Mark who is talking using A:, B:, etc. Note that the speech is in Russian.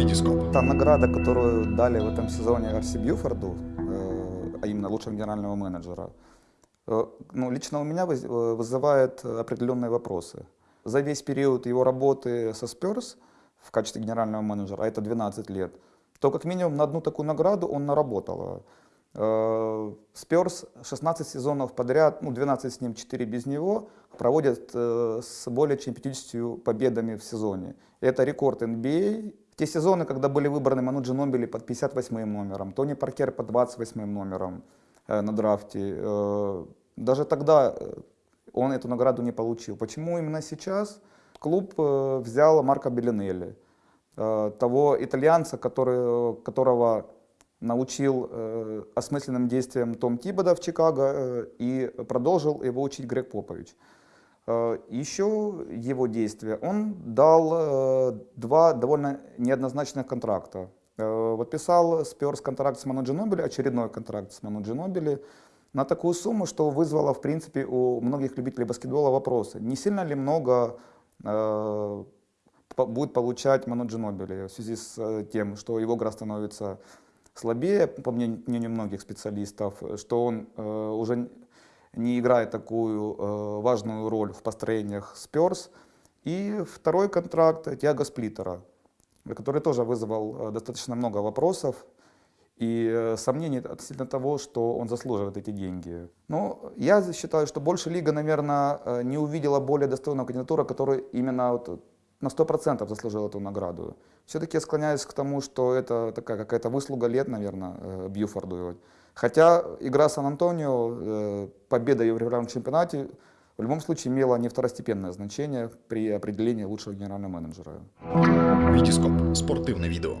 A: Витископ.
B: Та награда, которую дали в этом сезоне Арси Бьюфорду, э, а именно лучшего генерального менеджера, э, ну, лично у меня э, вызывает определенные вопросы. За весь период его работы со Спёрс в качестве генерального менеджера, а это 12 лет, то как минимум на одну такую награду он наработал. Спёрс 16 сезонов подряд, ну 12 с ним, 4 без него, проводят с более чем 50 победами в сезоне. Это рекорд NBA. Те сезоны, когда были выбраны Ману Джинобили под 58 номером, Тони Паркер под 28 номером э, на драфте, э, даже тогда э, он эту награду не получил. Почему именно сейчас? Клуб э, взял Марко Беллинелли, э, того итальянца, который, которого научил э, осмысленным действиям Том Тибода в Чикаго э, и продолжил его учить Грег Попович. Э, еще его действия. Он дал э, два довольно неоднозначных контракта. Э, подписал Спёрс контракт с Ману Джинобили, очередной контракт с Ману Джинобили, на такую сумму, что вызвало, в принципе, у многих любителей баскетбола вопросы. Не сильно ли много будет получать Ману Джинобили в связи с тем, что его игра становится слабее, по мнению многих специалистов, что он уже не играет такую э, важную роль в построениях Спёрс. И второй контракт Тиаго Сплиттера, который тоже вызвал э, достаточно много вопросов и э, сомнений относительно того, что он заслуживает эти деньги. Но я считаю, что больше лига, наверное, э, не увидела более достойного кандидатура, который именно вот на 100% заслужил эту награду. Все-таки я склоняюсь к тому, что это такая какая-то выслуга лет, наверное, э, Бьюфорду. Хотя игра Сан-Антонио, э, победа в регулярном чемпионате в любом случае имела не второстепенное значение при определении лучшего генерального менеджера.
A: Витископ. Спортивне відео.